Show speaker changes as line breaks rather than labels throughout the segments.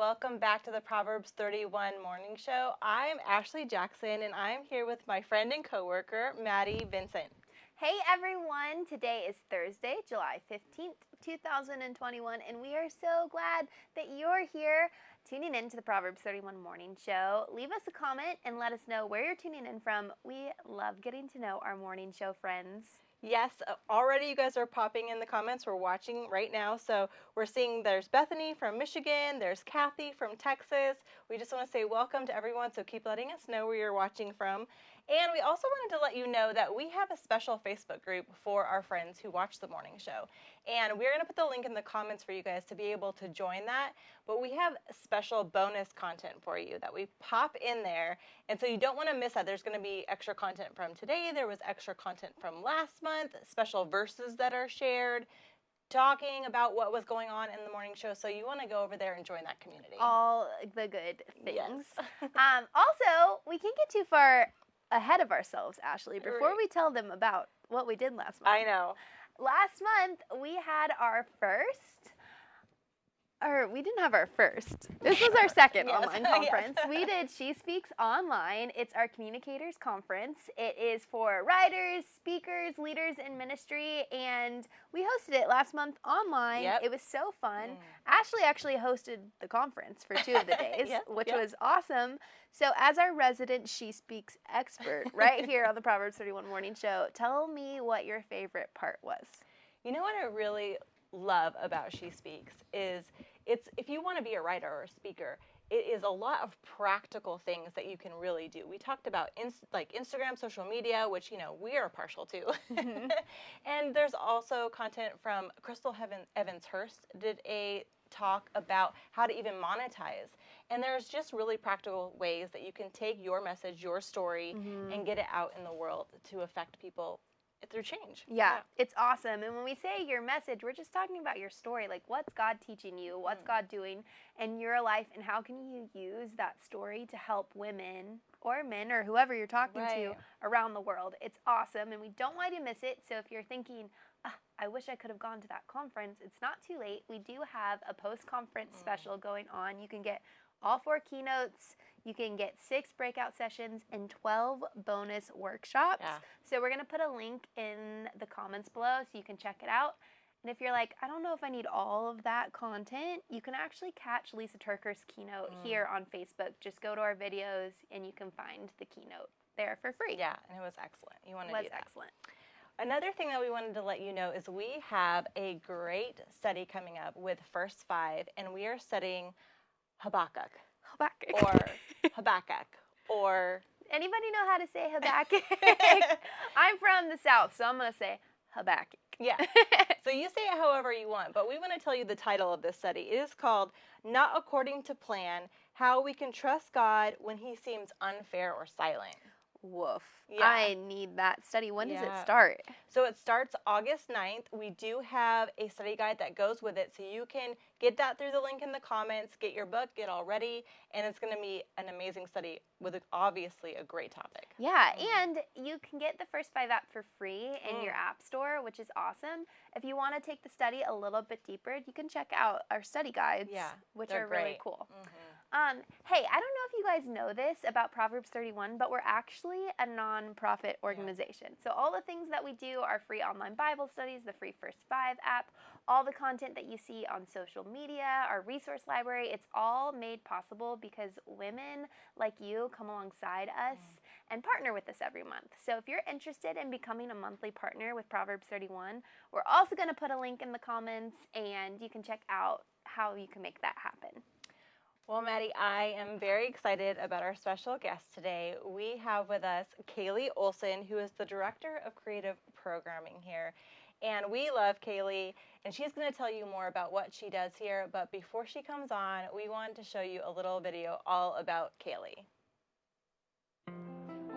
welcome back to the Proverbs 31 Morning Show. I'm Ashley Jackson, and I'm here with my friend and coworker, Maddie Vincent.
Hey everyone, today is Thursday, July 15th, 2021, and we are so glad that you're here tuning in to the Proverbs 31 Morning Show. Leave us a comment and let us know where you're tuning in from. We love getting to know our morning show friends.
Yes, uh, already you guys are popping in the comments. We're watching right now. So we're seeing there's Bethany from Michigan, there's Kathy from Texas. We just want to say welcome to everyone. So keep letting us know where you're watching from. And we also wanted to let you know that we have a special Facebook group for our friends who watch the morning show. And we're going to put the link in the comments for you guys to be able to join that. But we have special bonus content for you that we pop in there. And so you don't want to miss that. There's going to be extra content from today, there was extra content from last month, special verses that are shared talking about what was going on in the morning show. So you want to go over there and join that community.
All the good things.
Yes.
um, also, we can't get too far ahead of ourselves, Ashley, before
Right.
we tell them about what we did last month.
I know.
Last month, we had our first, or we didn't have our first. This was our second
Yes,
online
yes.
conference. We did She Speaks Online. It's our communicators conference. It is for writers, speakers, leaders in ministry, and we hosted it last month online.
Yep.
It was so fun.
Mm.
Ashley actually hosted the conference for two of the days,
Yep,
which
yep.
was awesome. So, as our resident She Speaks expert right here on the Proverbs 31 Morning Show, tell me what your favorite part was.
You know what I really love about She Speaks is it's if you want to be a writer or a speaker, it is a lot of practical things that you can really do. We talked about like Instagram, social media, which you know we are partial to, mm-hmm. and there's also content from Crystal Heaven, Evans Hurst did a talk about how to even monetize. And there's just really practical ways that you can take your message, your story, mm-hmm. and get it out in the world to affect people through change.
Yeah, it's awesome. And when we say your message, we're just talking about your story. Like, what's God teaching you? What's God doing in your life? And how can you use that story to help women or men or whoever you're talking
Right.
to around the world? It's awesome. And we don't want you to miss it. So if you're thinking, ah, I wish I could have gone to that conference, it's not too late. We do have a post conference special going on. You can get all four keynotes. You can get six breakout sessions and 12 bonus workshops.
Yeah.
So we're going to put a link in the comments below so you can check it out. And if you're like, I don't know if I need all of that content, you can actually catch Lysa TerKeurst's keynote
Mm.
here on Facebook. Just go to our videos and you can find the keynote there for free.
Yeah, and it was excellent. You want to do that.
excellent.
Another thing that we wanted to let you know is we have a great study coming up with First Five, and we are studying Habakkuk
Habakkuk.
or Habakkuk or
Anybody know how to say Habakkuk? I'm from the South, so I'm going to say Habakkuk.
yeah. So you say it however you want, but we want to tell you the title of this study. It is called Not According to Plan How We Can Trust God When He Seems Unfair or Silent.
Woof.
Yeah.
I need that study. When does it start?
So it starts August 9th. We do have a study guide that goes with it, so you can get that through the link in the comments, get your book, get all ready, and it's going to be an amazing study with obviously a great topic.
Yeah,
Mm.
and you can get the first five app for free in your
Mm.
app store, which is awesome. If you want to take the study a little bit deeper, you can check out our study guides,
Yeah,
which are really
great.
cool.
Mhm.
Um, hey, I don't know if you guys know this about Proverbs 31, but we're actually a nonprofit organization. So all the things that we do are free online Bible studies, the free First Five app, all the content that you see on social media, our resource library, it's all made possible because women like you come alongside us and partner with us every month. So if you're interested in becoming a monthly partner with Proverbs 31, we're also going to put a link in the comments and you can check out how you can make that happen.
Well, Maddie, I am very excited about our special guest today. We have with us Kaylee Olson, who is the Director of Creative Programming here. And we love Kaylee, and she's going to tell you more about what she does here. But before she comes on, we wanted to show you a little video all about Kaylee.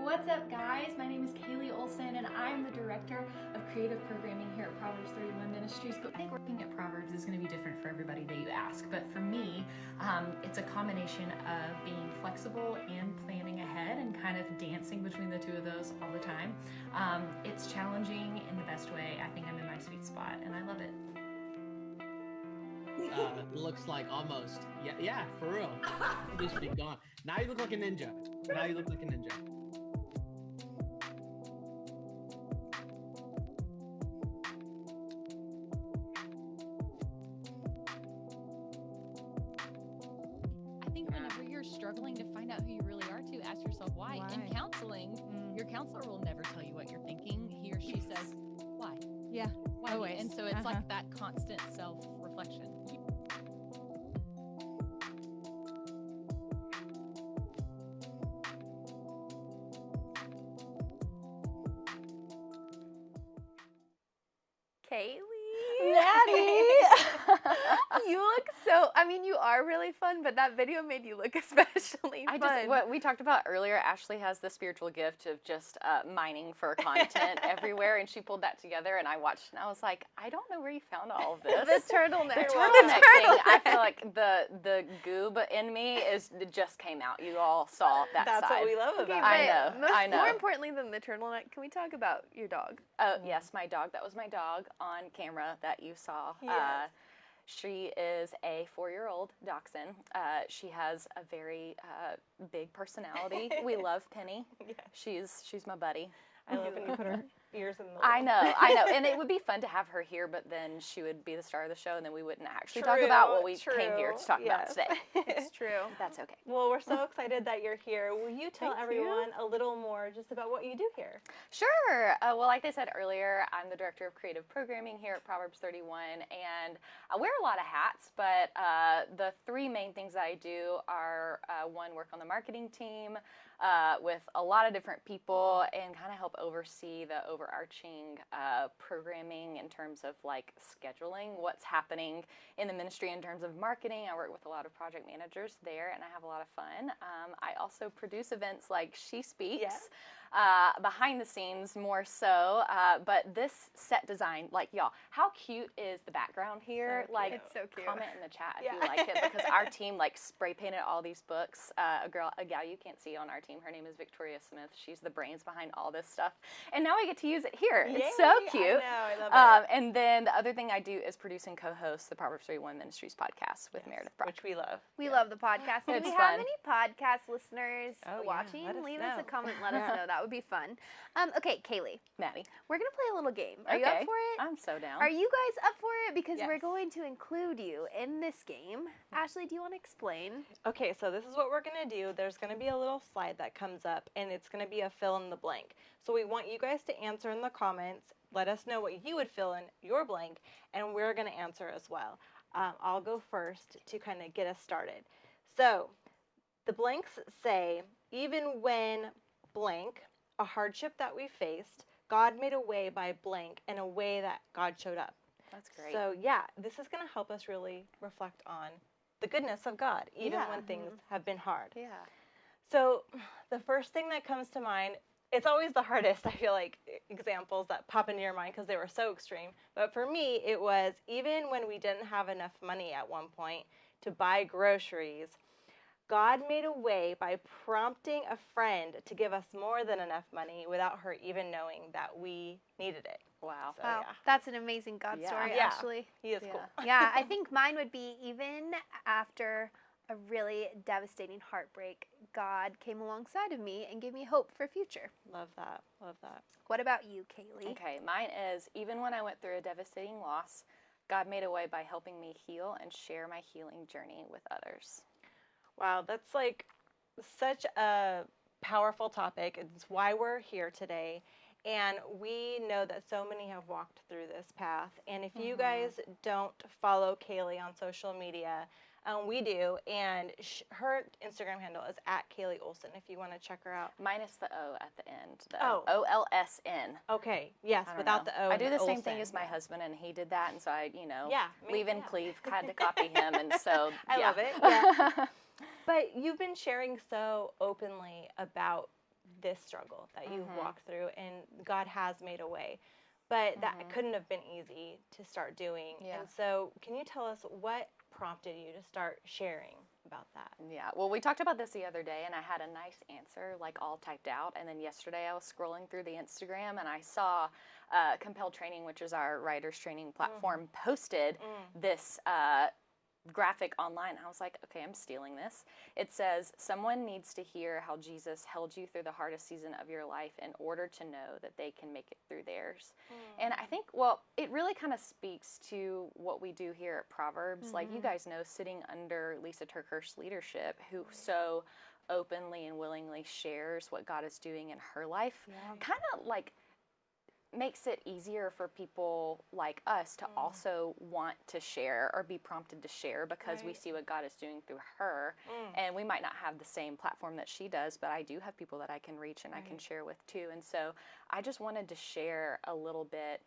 What's up, guys? My name is Kaylee Olson, and I'm the Director of Creative Programming here at Proverbs 31 Ministries. But I think working at Proverbs is going to be different for everybody that you ask. But for me, um, it's a combination of being flexible and planning ahead and kind of dancing between the two of those all the time. Um, it's challenging in the best way. I think I'm in my sweet spot, and I love it.
uh, looks like almost. Yeah, yeah, for real. Should be gone. Now you look like a ninja. Now you look like a ninja.
Ask yourself why.
Why?
In counseling,
Mm.
your counselor will never tell you what you're thinking. He or she says, why?
Yeah.
Why?
Always.
And so it's
Uh-huh.
like that constant self reflection.
But that video made you look especially
I
fun.
just what we talked about earlier. Ashley has the spiritual gift of just uh, mining for content everywhere, and she pulled that together. And I watched, and I was like, I don't know where you found all of this.
the turtleneck.
The turtleneck thing. I feel like the the goob in me is just came out. You all saw that
That's
side.
what we love
Okay,
about
I
it.
but
know,
Most,
I know.
More importantly than the turtleneck, can we talk about your dog?
Oh yes, my dog. That was my dog on camera that you saw. Uh,
Yes.
She is a four-year-old dachshund. Uh, she has a very uh, big personality. we love Penny.
Yes.
She's she's my buddy.
I love when you her ears in the
I know, I know, and it would be fun to have her here, but then she would be the star of the show, and then we wouldn't actually talk about what we
True,
came here to talk about today.
It's true.
That's okay.
well, we're so excited that you're here. Will you tell
Thank you.
everyone a little more just about what you do here?
Sure. Uh, well, like I said earlier, I'm the director of creative programming here at Proverbs 31, and I wear a lot of hats. But uh, the three main things I do are uh, one, work on the marketing team uh, with a lot of different people, and kind of help oversee the overarching uh, programming in terms of like scheduling what's happening in the ministry in terms of marketing. I work with a lot of project managers there, and I have a lot of fun. Um, I also produce events like She Speaks
Yes.
Uh, behind the scenes more so. Uh, but this set design, like y'all, how cute is the background here?
So
like.
It's so cute.
comment in the chat if
Yeah.
you like it because our team like spray painted all these books. Uh, a girl, a gal you can't see on our team. Her name is Victoria Smith. She's the brains behind all this stuff, and now we get to use it here. It's so cute.
I know, I love
Um,
it.
and then the other thing I do is produce and co-host the Proverbs 31 Ministries podcast with
Yes,
Meredith Brock.
which we love.
We love the podcast. Do
It's
we have any podcast listeners
Oh,
watching?
let us
Leave us
know.
a comment. Let us know. That would be fun. Um, okay, Kaylee,
Maddie.
we're gonna play a little game. Are you up for it?
I'm so down.
Are you guys up for it? Because we're going to include you in this game. Ashley, do you want to explain?
Okay, so this is what we're going to do. There's going to be a little slide that comes up, and it's going to be a fill in the blank. So we want you guys to answer in the comments. Let us know what you would fill in your blank, and we're going to answer as well. Um, I'll go first to kind of get us started. So the blanks say, even when blank, a hardship that we faced, God made a way by blank in a way that God showed up.
That's great.
So yeah, this is going to help us really reflect on the goodness of God, even
Yeah.
when mm-hmm. things have been hard.
yeah.
So the first thing that comes to mind, it's always the hardest, I feel like, examples that pop into your mind because they were so extreme. But for me, it was even when we didn't have enough money at one point to buy groceries, God made a way by prompting a friend to give us more than enough money without her even knowing that we needed it.
Wow.
So,
wow,
yeah.
that's an amazing God
Yeah.
story,
Yeah.
Ashley.
He is
Yeah.
cool.
yeah, I think mine would be even after a really devastating heartbreak, God came alongside of me and gave me hope for future.
Love that. Love that.
What about you, Kaylee?
Okay, mine is even when I went through a devastating loss, God made a way by helping me heal and share my healing journey with others.
Wow, that's like such a powerful topic. It's why we're here today. And we know that so many have walked through this path. And if you guys don't follow Kaylee on social media, um, we do. And sh- her Instagram handle is at Kaylee Olson if you want to check her out.
Minus the O at the end. The
Oh.
O L S N.
Okay, yes, without
know.
the O.
I do the same
Olsen,
thing as my husband, and he did that, and so I, you know,
Yeah,
leave and
yeah.
cleave, had to copy him, and so
I
yeah.
love it, yeah. But you've been sharing so openly about this struggle that you've
Mhm.
walked through, and God has made a way. But that
Mhm.
couldn't have been easy to start doing.
Yeah.
And so, can you tell us what prompted you to start sharing about that?
Yeah, well, we talked about this the other day, and I had a nice answer, like all typed out. And then yesterday, I was scrolling through the Instagram, and I saw uh, Compel Training, which is our writers training platform, posted
Mm.
this uh, graphic online. I was like, okay, I'm stealing this. It says, Someone needs to hear how Jesus held you through the hardest season of your life in order to know that they can make it through theirs. And I think, well, it really kind of speaks to what we do here at Proverbs. Like you mm-hmm. guys know, sitting under Lysa TerKeurst's leadership, who so openly and willingly shares what God is doing in her life, kind of like makes it easier for people like us to mm. also want to share or be prompted to share because we see what God is doing through her. Mm. And we might not have the same platform that she does, but I do have people that I can reach and I can share with too. And so I just wanted to share a little bit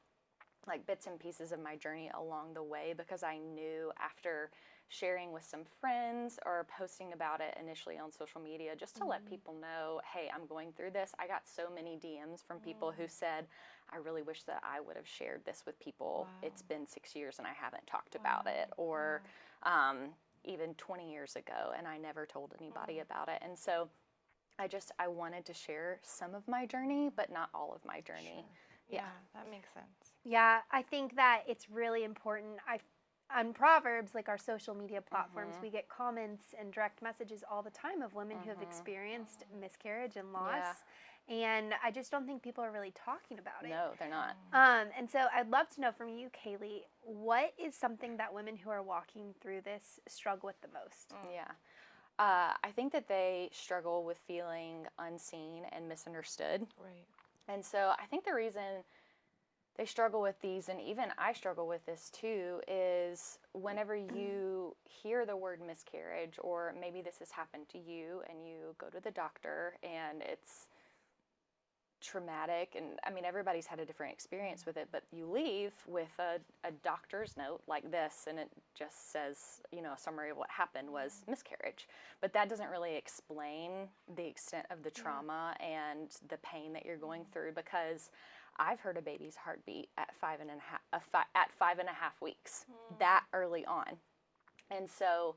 like bits and pieces of my journey along the way because I knew after sharing with some friends or posting about it initially on social media just to let mm. people know, hey, I'm going through this. I got so many DMs from people who said, I really wish that I would have shared this with people. It's been six years and I haven't talked about it. Or um, even 20 years ago and I never told anybody about it. And so I just, I wanted to share some of my journey, but not all of my journey.
Yeah,
Yeah.
that makes sense.
Yeah, I think that it's really important. I on Proverbs, like our social media platforms,
Mm-hmm.
we get comments and direct messages all the time of women who have experienced miscarriage and loss. And I just don't think people are really talking about it.
No, they're not.
Um, and so I'd love to know from you, Kaylee, what is something that women who are walking through this struggle with the most?
Yeah. Uh, I think that they struggle with feeling unseen and misunderstood.
Right.
And so I think the reason they struggle with these, and even I struggle with this too, is whenever you hear the word miscarriage, or maybe this has happened to you, and you go to the doctor and it's traumatic and i mean everybody's had a different experience with it but you leave with a, a doctor's note like this and it just says you know a summary of what happened was mm-hmm. miscarriage. But that doesn't really explain the extent of the mm-hmm. trauma and the pain that you're going mm-hmm. through because i've heard a baby's heartbeat at five and a half a fi- at five and a half weeks mm. that early on. And so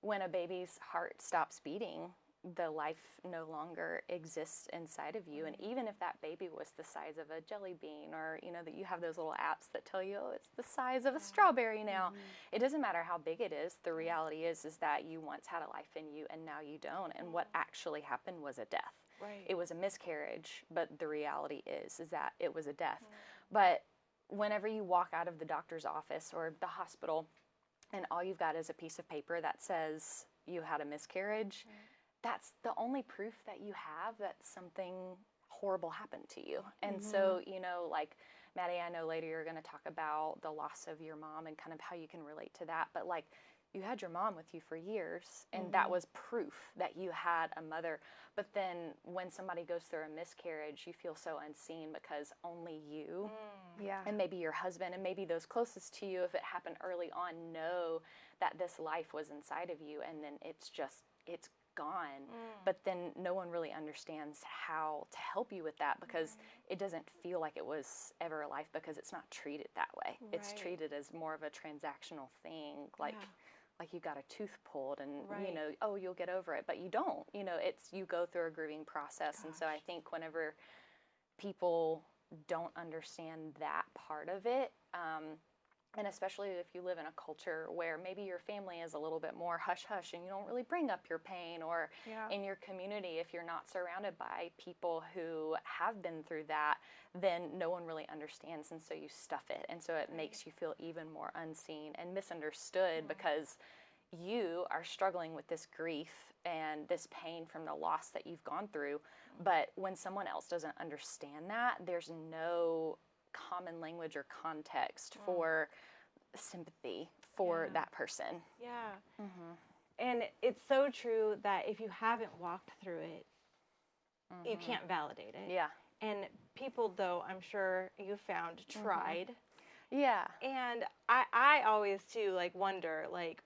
when a baby's heart stops beating, the life no longer exists inside of you. And mm-hmm. even if that baby was the size of a jelly bean, or you know, that you have those little apps that tell you, oh, it's the size of a strawberry now, mm-hmm. it doesn't matter how big it is. The mm-hmm. reality is, is that you once had a life in you and now you don't. And what actually happened was a death.
Right.
It was a miscarriage, but the reality is, is that it was a death. But whenever you walk out of the doctor's office or the hospital, and all you've got is a piece of paper that says you had a miscarriage, that's the only proof that you have that something horrible happened to you. And so, mm-hmm. you know, like Maddie, I know later you're going to talk about the loss of your mom and kind of how you can relate to that. But like, you had your mom with you for years, and that mm-hmm. was proof that you had a mother. But then when somebody goes through a miscarriage, you feel so unseen because only you mm.
Yeah.
and maybe your husband and maybe those closest to you if it happened early on know that this life was inside of you and then it's just it's gone but then no one really understands how to help you with that because it doesn't feel like it was ever a life because it's not treated that way. It's treated as more of a transactional thing like
Yeah.
like you got a tooth pulled and you know oh you'll get over it but you don't. You know it's you go through a grieving process and so i think whenever people don't understand that part of it um, and especially if you live in a culture where maybe your family is a little bit more hush hush and you don't really bring up your pain or
Yeah.
in your community if you're not surrounded by people who have been through that then no one really understands and so you stuff it and so it makes you feel even more unseen and misunderstood because you are struggling with this grief and this pain from the loss that you've gone through. But when someone else doesn't understand that, there's no common language or context for sympathy for
Yeah.
that person.
Yeah.
Mm-hmm.
And it's so true that if you haven't walked through it, you can't validate it.
Mm-hmm. Yeah.
And people, though, I'm sure you found
Mm-hmm.
tried.
Yeah.
And I, I always too like wonder like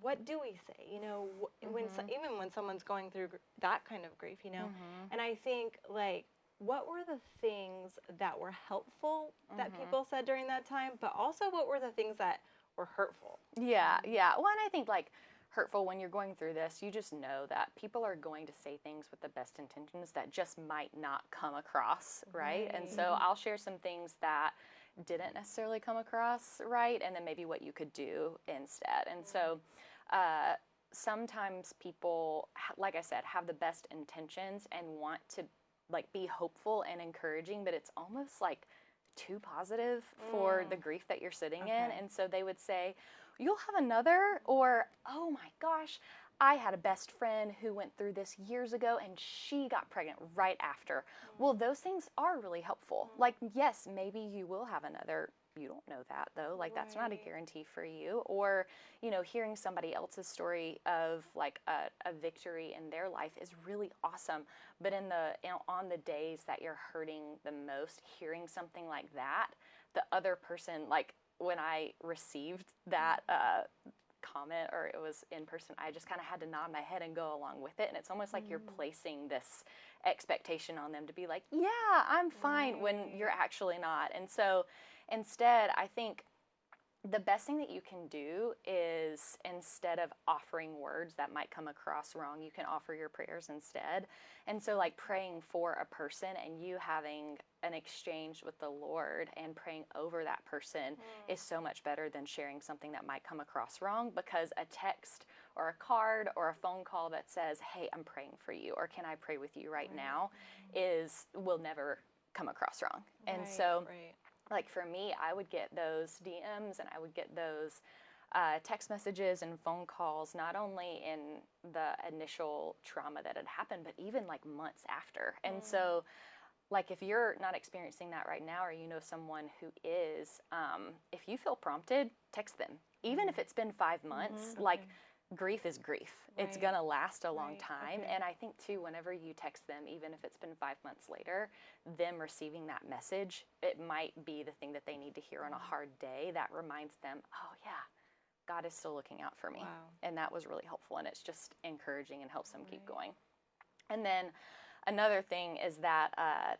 what do we say you know wh- when so, even when someone's going through gr- that kind of grief you know and I think like what were the things that were helpful that people said during that time but also what were the things that were hurtful
Yeah, yeah. Well, and I think like hurtful when you're going through this, you just know that people are going to say things with the best intentions that just might not come across, right? And so I'll share some things that didn't necessarily come across right, and then maybe what you could do instead. And so, uh, sometimes people, like I said, have the best intentions and want to like be hopeful and encouraging, but it's almost like too positive for mm. the grief that you're sitting in. And so they would say, You'll have another, or oh my gosh, I had a best friend who went through this years ago and she got pregnant right after. Well, mm. those things are really helpful. Mm. Like, yes, maybe you will have another. You don't know that though. Like, that's not a guarantee for you. Or, you know, hearing somebody else's story of like a, a victory in their life is really awesome. But in the, you know, on the days that you're hurting the most, hearing something like that, the other person, like when I received that uh, comment or it was in person, I just kind of had to nod my head and go along with it. And it's almost like you're placing this expectation on them to be like, yeah, I'm fine when you're actually not. And so instead, I think the best thing that you can do is instead of offering words that might come across wrong, you can offer your prayers instead. And so, like praying for a person and you having an exchange with the Lord and praying over that person mm. is so much better than sharing something that might come across wrong because a text or a card or a phone call that says, Hey, I'm praying for you, or can I pray with you right now, is will never come across wrong. And
Right,
so,
right.
Like for me, I would get those DMs and I would get those uh, text messages and phone calls, not only in the initial trauma that had happened, but even like months after. And so, like if you're not experiencing that right now, or you know someone who is, um, if you feel prompted, text them. Even if it's been five months, like grief is grief. It's gonna last a long
Right,
time.
okay.
And I think too, whenever you text them, even if it's been five months later, them receiving that message, it might be the thing that they need to hear on a hard day that reminds them, oh yeah, God is still looking out for me.
Wow.
And that was really helpful. And it's just encouraging and helps them keep going. And then another thing is that uh,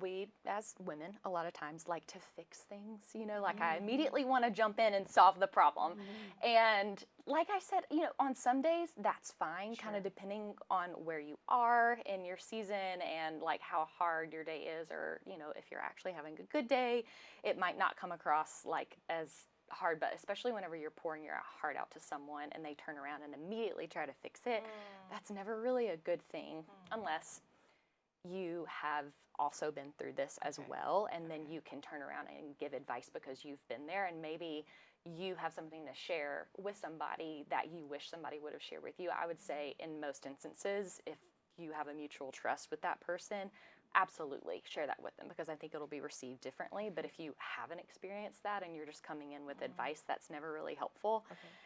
we, as women, a lot of times like to fix things. You know, like I mm. immediately want to jump in and solve the problem. Mm-hmm. And like I said, you know, on some days that's fine, kind of depending on where you are in your season and like how hard your day is, or, you know, if you're actually having a good day, it might not come across like as hard, but especially whenever you're pouring your heart out to someone and they turn around and immediately try to fix it, mm. that's never really a good thing mm. unless you have also been through this as well and then you can turn around and give advice because you've been there and maybe you have something to share with somebody that you wish somebody would have shared with you. I would mm-hmm. say in most instances if you have a mutual trust with that person absolutely share that with them because i think it'll be received differently. But if you haven't experienced that and you're just coming in with mm-hmm. advice that's never really helpful.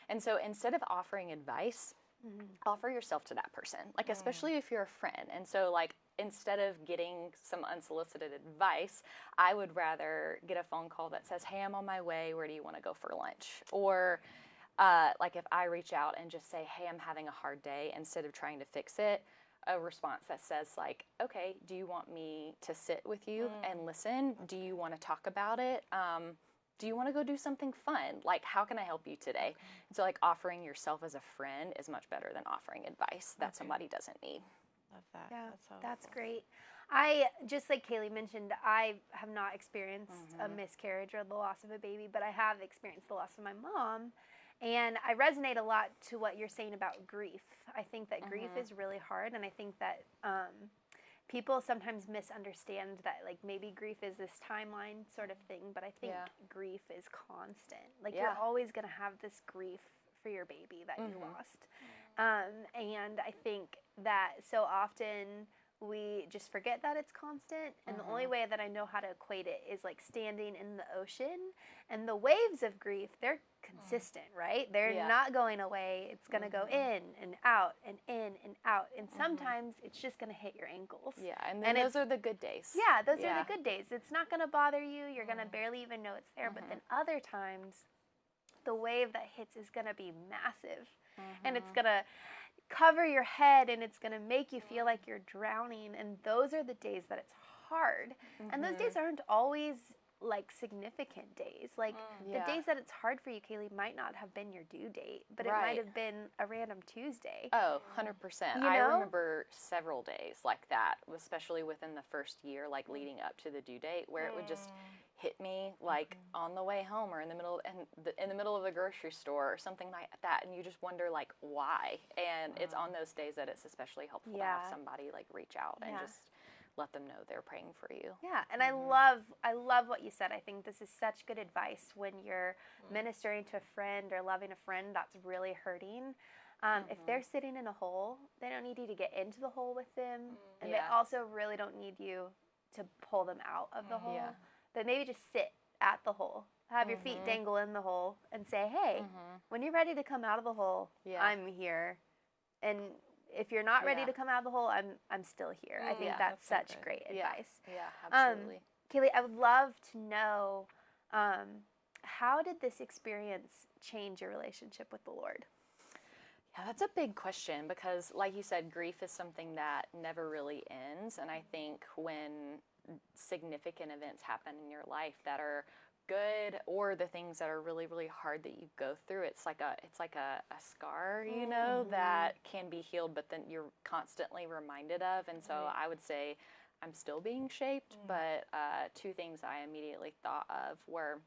And so instead of offering advice mm-hmm. offer yourself to that person like mm. especially if you're a friend. And so like instead of getting some unsolicited advice i would rather get a phone call that says hey i'm on my way. Where do you want to go for lunch? Or uh, like if i reach out and just say hey i'm having a hard day instead of trying to fix it a response that says like okay do you want me to sit with you and listen? Do you want to talk about it? Um, do you want to go do something fun? Like how can i help you today? And so like offering yourself as a friend is much better than offering advice that somebody doesn't need
Love that.
Yeah,
That's,
that's great. I just like Kaylee mentioned, I have not experienced a miscarriage or the loss of a baby, but I have experienced the loss of my mom. And I resonate a lot to what you're saying about grief. I think that grief is really hard, and I think that um, people sometimes misunderstand that like maybe grief is this timeline sort of thing, but I think
Yeah.
grief is constant. Like
Yeah.
you're always gonna have this grief for your baby that you lost. Um, and I think that so often we just forget that it's constant. And the only mm-hmm. way that I know how to equate it is like standing in the ocean and the waves of grief, they're mm. consistent, right? They're
Yeah.
not going away. It's going to go mm-hmm. in and out and in and out. And mm-hmm. sometimes it's just going to hit your ankles.
yeah and then
And
those are the good days
Yeah, those
Yeah.
are the good days. It's not going to bother you. You're going to mm. barely even know it's there. But then other times, the wave that hits is going to be massive. And it's going to cover your head and it's going to make you feel like mm-hmm. you're drowning. And those are the days that it's hard. And those days mm-hmm. aren't always like significant days. Like
Mm.
the
Yeah.
days that it's hard for you, Kaylee, might not have been your due date, but it might have been a random Tuesday.
Oh, 100%.
You
I remember several days like that, especially within the first year, like leading up to the due date, where it would just mm. Hit me like mm-hmm. on the way home or in the middle and the, in the middle of the grocery store or something like that and you just wonder like why? And it's on those days that it's especially helpful to have somebody like reach out and just let them know they're praying for you.
Yeah, and I mm-hmm. love I love what you said. I think this is such good advice when you're mm. ministering to a friend or loving a friend that's really hurting. Um, If they're mm-hmm. sitting in a hole, they don't need you to get into the hole with them, mm. and
Yeah.
they also really don't need you to pull them out of the hole.
Yeah.
But maybe just sit at the hole, have your feet dangle in the hole, and say, "Hey, when you're ready to come out of the hole,
Yeah.
I'm here." And if you're not ready
Yeah.
to come out of the hole, I'm I'm still here. I think
Yeah,
that's,
that's
such great advice.
yeah
Um,
absolutely
Kaylee, I would love to know um, how did this experience change your relationship with the Lord?
Yeah, that's a big question because, like you said, grief is something that never really ends. And I think when significant events happen in your life that are good or the things that are really really hard that you go through. It's like a it's like a, a scar you know mm-hmm. that can be healed but then you're constantly reminded of. And so i would say i'm still being shaped mm. but uh, two things i immediately thought of were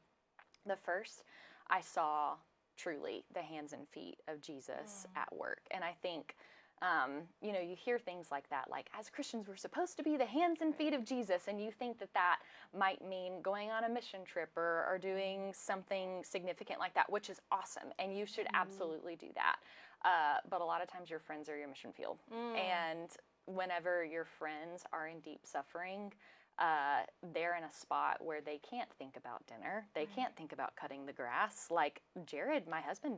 the first i saw truly the hands and feet of jesus mm. at work. And i think um, you know you hear things like that like as christians we're supposed to be the hands and feet of jesus and you think that that might mean going on a mission trip or, or doing something significant like that which is awesome and you should absolutely do that. Uh, but a lot of times your friends are your mission field. And whenever your friends are in deep suffering uh, they're in a spot where they can't think about dinner. They can't think about cutting the grass. Like jared my husband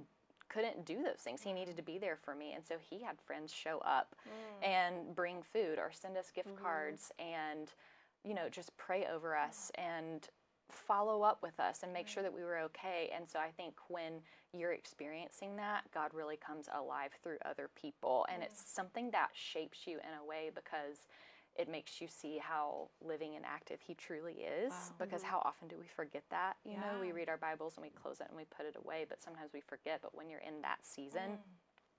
couldn't do those things. He needed to be there for me. And so he had friends show up mm. and bring food or send us gift mm-hmm. cards and, you know, just pray over us and follow up with us and make sure that we were okay. And so I think when you're experiencing that, God really comes alive through other people. And it's something that shapes you in a way because it makes you see how living and active he truly is because mm-hmm. how often do we forget that? You know we read our bibles and we close it and we put it away but sometimes we forget. But when you're in that season mm.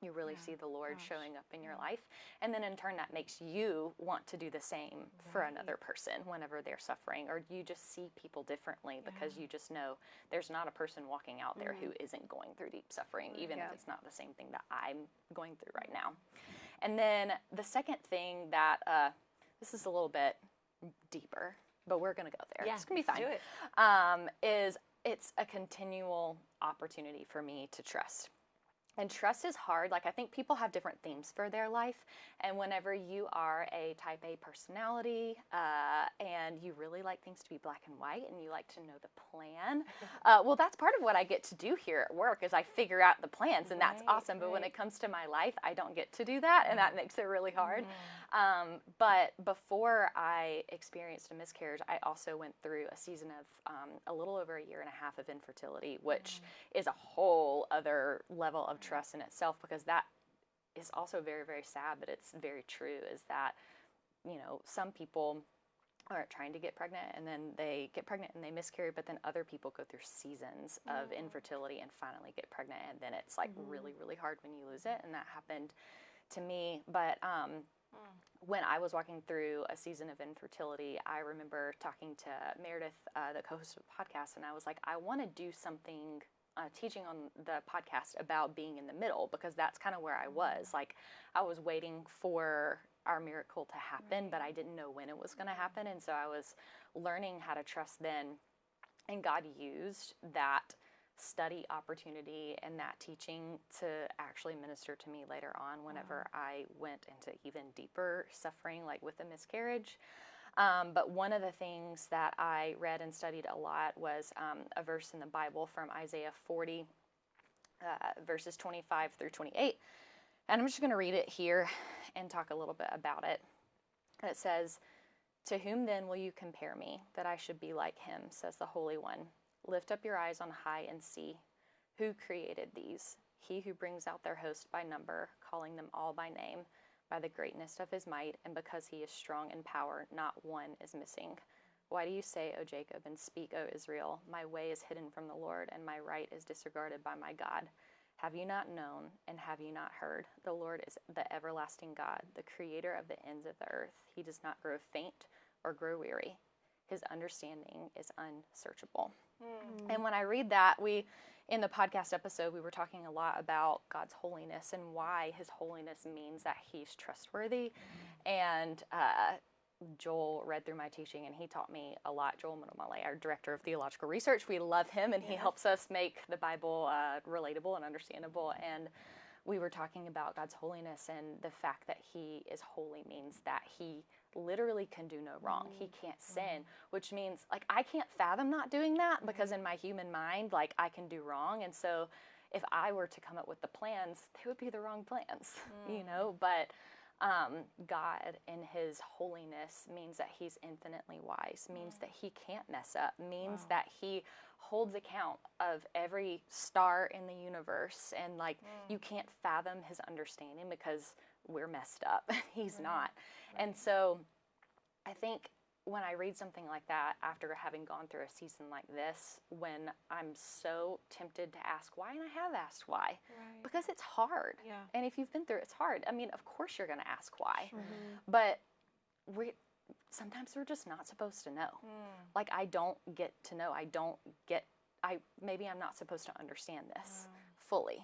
you really see the lord showing up in your mm. life. And then in turn that makes you want to do the same for another person whenever they're suffering or you just see people differently because you just know there's not a person walking out there who mm. isn't going through deep suffering even
Yeah.
if it's not the same thing that i'm going through right now. And then the second thing that uh, this is a little bit deeper, but we're going to go there.
Yeah,
it's going to be fine.
do it.
Um, is it's a continual opportunity for me to trust. And trust is hard. Like, I think people have different themes for their life. And whenever you are a type A personality uh, and you really like things to be black and white and you like to know the plan, uh, well, that's part of what I get to do here at work is I figure out the plans and that's
Right,
awesome. But when it comes to my life, I don't get to do that. And that makes it really hard. Um, but before I experienced a miscarriage, I also went through a season of um, a little over a year and a half of infertility, which is a whole other level of trust in itself because that is also very, very sad, but it's very true. Is that, you know, some people are trying to get pregnant and then they get pregnant and they miscarry, but then other people go through seasons of infertility and finally get pregnant. And then it's like really, really hard when you lose it. And that happened to me. But um, when I was walking through a season of infertility, I remember talking to Meredith, uh, the co host of the podcast, and I was like, I want to do something. Uh, teaching on the podcast about being in the middle because that's kind of where I was. Mm-hmm. Like, I was waiting for our miracle to happen, but I mm-hmm. didn't know when it was going to happen. And so I was learning how to trust then. And God used that study opportunity and that teaching to actually minister to me later on whenever mm-hmm. I went into even deeper suffering, like with a miscarriage. Um, but one of the things that I read and studied a lot was um, a verse in the Bible from Isaiah 40, uh, verses 25 through 28. And I'm just going to read it here and talk a little bit about it. And it says, To whom then will you compare me, that I should be like him, says the Holy One? Lift up your eyes on high and see. Who created these? He who brings out their host by number, calling them all by name, by the greatness of his might, and because he is strong in power, not one is missing. Why do you say, O Jacob, and speak, O Israel, my way is hidden from the Lord, and my right is disregarded by my God? Have you not known, and have you not heard? The Lord is the everlasting God, the creator of the ends of the earth. He does not grow faint or grow weary. His understanding is unsearchable.
Mm.
And when I read that, we in the podcast episode we were talking a lot about God's holiness and why His holiness means that He's trustworthy. And uh, Joel read through my teaching and he taught me a lot. Joel Muddamalle, our director of theological research, we love him and he helps us make the Bible uh, relatable and understandable. And we were talking about God's holiness and the fact that He is holy means that He literally can do no wrong. He mm. can't mm. sin, which means like I can't fathom not doing that because mm. in my human mind, like I can do wrong. And so if I were to come up with the plans, they would be the wrong plans, you know? But um, God in His holiness means that He's infinitely wise, means that He can't mess up, means
Wow.
that He holds account of every star in the universe. And like you can't fathom His understanding because we're messed up. he's not. And so I think when I read something like that after having gone through a season like this, when I'm so tempted to ask why, and I have asked why,
Right.
because it's hard.
Yeah.
And if you've been through it, it's hard. I mean, of course you're going to ask why,
Mm-hmm.
but we sometimes we're just not supposed to know.
Mm.
Like I don't get to know. I don't get. I maybe I'm not supposed to understand this fully.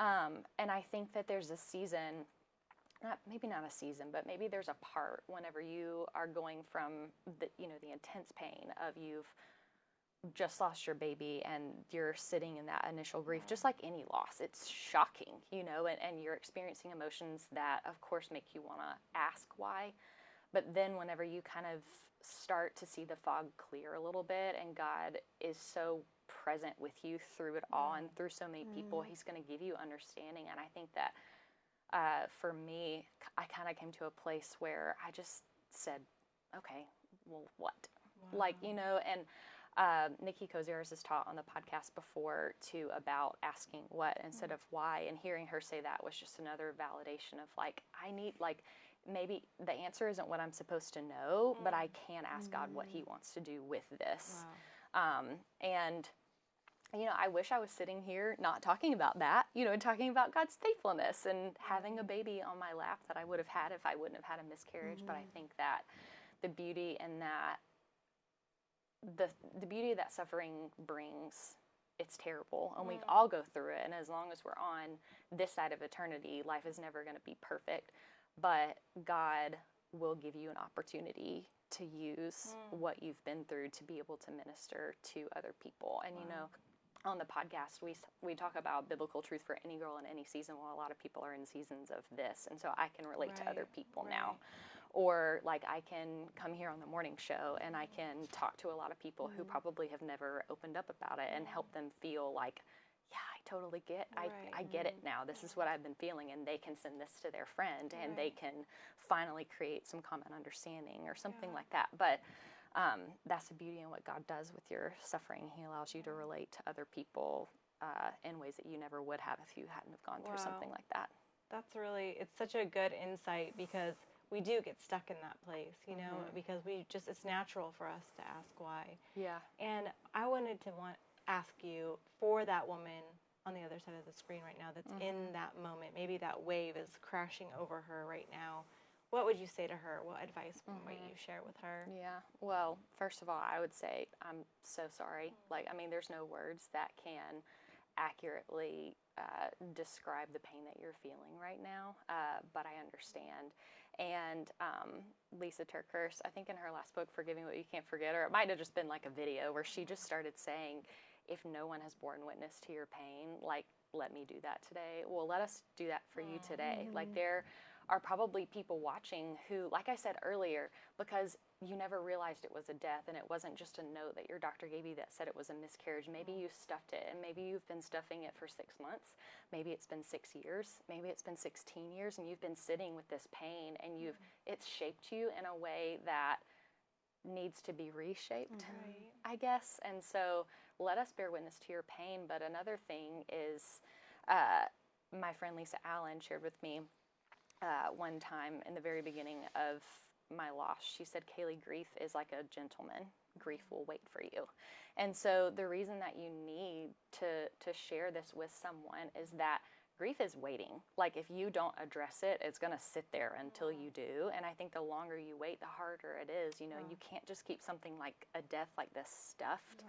Mm.
Um, and I think that there's a season, not maybe not a season, but maybe there's a part whenever you are going from the you know the intense pain of you've just lost your baby and you're sitting in that initial grief just like any loss it's shocking you know and, and you're experiencing emotions that of course make you want to ask why. But then whenever you kind of start to see the fog clear a little bit and god is so present with you through it all and through so many people mm-hmm. he's going to give you understanding. And i think that uh, for me I kind of came to a place where i just said okay well what? Like you know and uh, Nikki Koziarz has taught on the podcast before too about asking what instead of why, and hearing her say that was just another validation of like I need like maybe the answer isn't what I'm supposed to know, but I can ask God what He wants to do with this. Um, and you know, I wish I was sitting here not talking about that, you know, and talking about God's faithfulness and having a mm-hmm. baby on my lap that I would have had if I wouldn't have had a miscarriage. But I mm-hmm. think that the beauty in that the the beauty that suffering brings it's terrible. And we mm-hmm. all go through it. And as long as we're on this side of eternity life is never going to be perfect. But god will give you an opportunity to use mm. what you've been through to be able to minister to other people. And you know on the podcast we we talk about biblical truth for any girl in any season. Well a lot of people are in seasons of this and so i can relate to other
Right,
people now. or like I can come here on the morning show and I can talk to a lot of people who mm-hmm. probably have never opened up about it and help them feel like yeah I totally get I, I
Right.
get it mm-hmm. now. This is what I've been feeling and they can send this to their friend and they can finally create some common understanding or something like that. But um, that's the beauty in what God does with your suffering he allows you to relate to other people uh, in ways that you never would have if you hadn't have gone through something like that
That's really it's such a good insight because we do get stuck in that place, you know,
Mm-hmm.
because we just it's natural for us to ask why.
yeah
And I wanted to want ask you for that woman on the other side of the screen right now that's in
Mm-hmm.
that moment. Maybe that wave is crashing over her right now. What would you say to her? What advice might
Mm-hmm.
you share with her?
Yeah. Well, first of all, I would say I'm so sorry. Like, I mean, there's no words that can accurately uh, describe the pain that you're feeling right now, uh, but I understand. And um, Lysa TerKeurst, I think in her last book, Forgiving What You Can't Forget, or it might have just been like a video where she just started saying, if no one has borne witness to your pain, like, let me do that today. Well, let us do that for you today. Like, there are probably people watching who, like I said earlier, because you never realized it was a death and it wasn't just a note that your doctor gave you that said it was a miscarriage. Maybe you stuffed it and maybe you've been stuffing it for six months. Maybe it's been six years. Maybe it's been 16 years and you've been sitting with this pain and you've, it's shaped you in a way that needs to be reshaped. I guess. And so let us bear witness to your pain. But another thing is, uh, my friend Lisa Allen shared with me uh, one time in the very beginning of my loss. She said, Kaylee, grief is like a gentleman. Grief will wait for you. And so the reason that you need to to share this with someone is that grief is waiting. Like if you don't address it, it's going to sit there until you do. And I think the longer you wait, the harder it is. You know, you can't just keep something like a death like this stuffed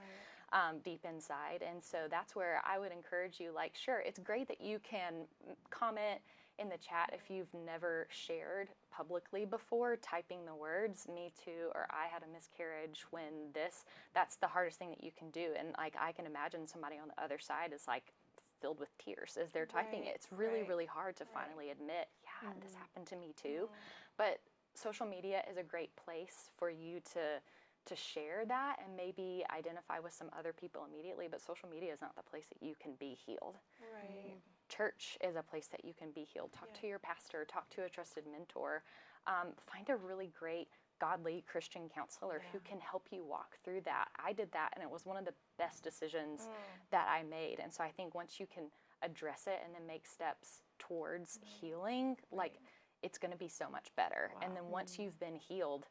um, deep inside. And so that's where I would encourage you like, sure, it's great that you can mm, comment in the chat if you've never shared publicly before typing the words me too or i had a miscarriage when this that's the hardest thing that you can do. And like i can imagine somebody on the other side is like filled with tears as they're typing
Right,
it it's really
right,
really hard to
right.
finally admit yeah this
Mhm.
happened to me too. But social media is a great place for you to to share that and maybe identify with some other people immediately but social media is not the place that you can be healed.
Right.
Church is a place that you can be healed. Talk
Yeah.
to your pastor talk to a trusted mentor. Um, find a really great godly christian counselor who can help you walk through that. I did that and it was one of the best decisions
Mm.
that i made. And so i think once you can address it and then make steps towards healing like it's going to be so much better. And then once you've been healed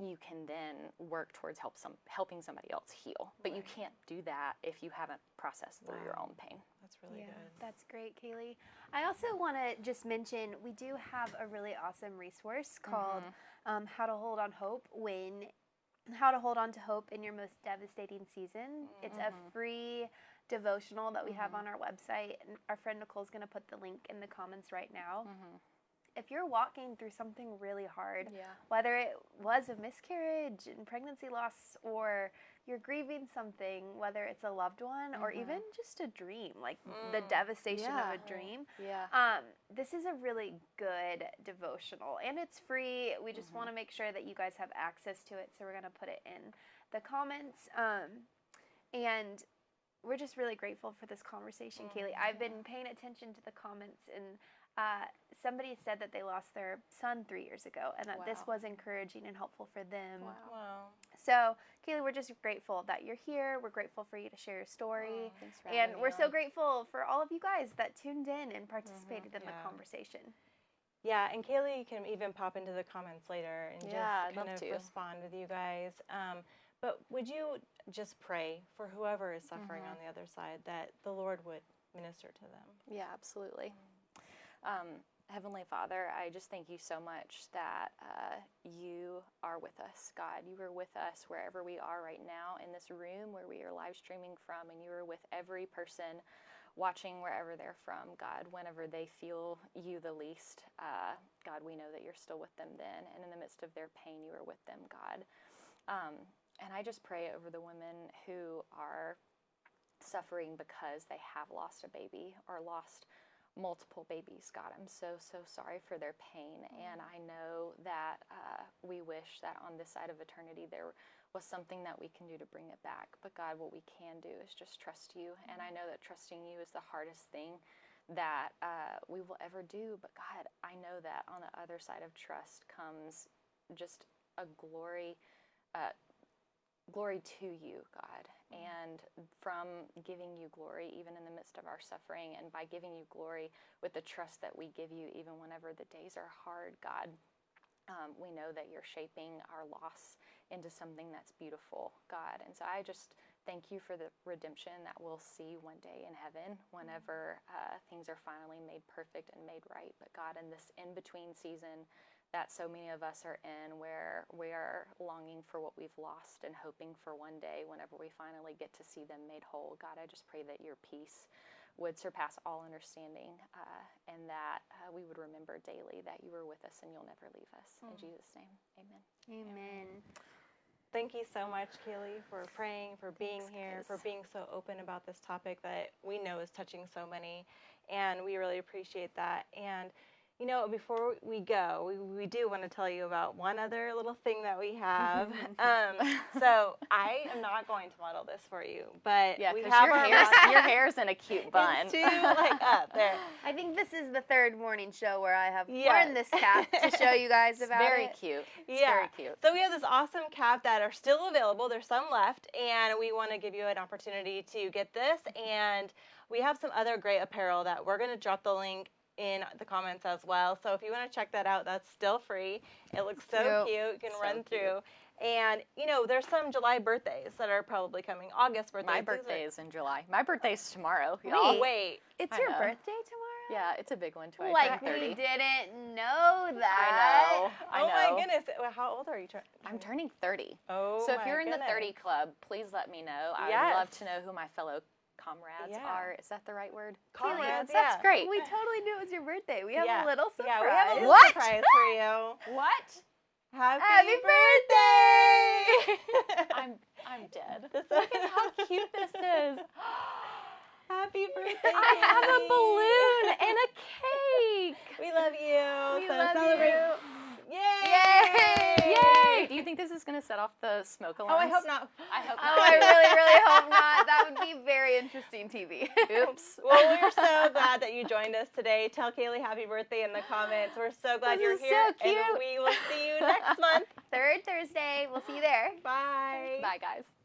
you can then work towards help some helping somebody else heal. But you can't do that if you haven't processed through your own pain
That's really
yeah,
good.
that's great, Kaylee. I also want to just mention we do have a really awesome resource called um, "How to Hold on Hope" when how to hold on to hope in your most devastating season. It's a
Mhm.
free devotional that we have
Mhm.
on our website, and our friend Nicole's going to put the link in the comments right now.
mm-hmm.
If you're walking through something really hard,
yeah
whether it was a miscarriage and pregnancy loss or you're grieving something, whether it's a loved one or
Mhm.
even just a dream, like the
Mm.
devastation
Yeah.
of a dream.
yeah
Um, this is a really good devotional and it's free. We just
Mhm.
want to make sure that you guys have access to it, so we're going to put it in the comments. Um, and we're just really grateful for this conversation, Kaylee. I've been paying attention to the comments and uh, somebody said that they lost their son three years ago and that this was encouraging and helpful for them.
Wow.
Wow.
So, Kaylee, we're just grateful that you're here. We're grateful for you to share your story.
Thanks for
And we're so grateful for all of you guys that tuned in and participated in
Yeah.
the conversation.
Yeah, and Kaylee can even pop into the comments later and
Yeah,
just kind
love
of
to.
respond with you guys. Um, but would you just pray for whoever is suffering
Mhm.
on the other side that the Lord would minister to them?
Yeah, absolutely. Um, Heavenly Father, I just thank you so much that uh, you are with us, God. You are with us wherever we are right now in this room where we are live streaming from, and you are with every person watching wherever they're from, God, whenever they feel you the least. Uh, God, we know that you're still with them then, and in the midst of their pain, you are with them, God. Um, and I just pray over the women who are suffering because they have lost a baby or lost multiple babies. God, I'm so, so sorry for their pain. And I know that uh, we wish that on this side of eternity there was something that we can do to bring it back. But God, what we can do is just trust you. And I know that trusting you is the hardest thing that uh, we will ever do. But God, I know that on the other side of trust comes just a glory. Uh, glory to you, God. And from giving you glory, even in the midst of our suffering, and by giving you glory with the trust that we give you, even whenever the days are hard, God, um, we know that you're shaping our loss into something that's beautiful, God. And so I just thank you for the redemption that we'll see one day in heaven whenever uh, things are finally made perfect and made right. But God, in this in between season, that so many of us are in where we are longing for what we've lost and hoping for one day whenever we finally get to see them made whole. God, I just pray that your peace would surpass all understanding uh, and that uh, we would remember daily that you are with us and you'll never leave us. In Jesus' name, amen.
Amen.
Thank you so much, Kaylee, for praying, for being
Thanks,
here,
guys.
for being so open about this topic that we know is touching so many. And we really appreciate that. And, you know, before we go, we, we do want to tell you about one other little thing that we have. um, so I am not going to model this for you, but
Yeah,
we have
your,
our
hair's, your hair's in a cute bun.
It's too like up there.
I think this is the third morning show where I have
Yes.
worn this cap to show you guys
It's
about
very
it.
cute. It's
Yeah.
very cute.
So we have this awesome cap that are still available. There's some left, and we want to give you an opportunity to get this. And we have some other great apparel that we're going to drop the link in the comments as well. So if you want to check that out, that's still free. It looks so
Cute.
cute. You can
So
run
cute.
through. And you know, there's some July birthdays that are probably coming. August birthdays.
My birthday is in July. My birthay's tomorrow.
Wait.
y'all.
Oh wait.
It's
I
your
know.
birthday tomorrow?
Yeah, it's a big one too. I
Like we didn't know that.
I oh know. I
oh
know.
my goodness. Well, How old are you? Tur-
I'm turning 30.
Oh
so if
my
you're in the 30 club, please let me know. I
Yes.
would love to know who my fellow comrades
Yeah.
are. Is that the right word?
Comrades,
That's
yeah.
great.
We totally knew it was your birthday. We have
Yeah.
a little surprise.
Yeah, we have a little
What?
surprise for you.
What?
Happy,
Happy
birthday!
I'm I'm dead.
This-
Look at how cute this is.
Happy birthday!
I have a balloon and a cake.
We love you.
We
so
love
celebrate.
you.
Yay!
Yay!
Yay! Do you think this is gonna set off the smoke
Oh,
alarms?
I hope not.
I hope
Oh,
not.
I really, really hope not. That would be very interesting TV.
Oops.
Well, we're so glad that you joined us today. Tell Kaylee happy birthday in the comments. We're so glad
This
you're
is so
here. And
cute.
we will see you next month.
Third Thursday. We'll see you there.
Bye.
Bye, guys.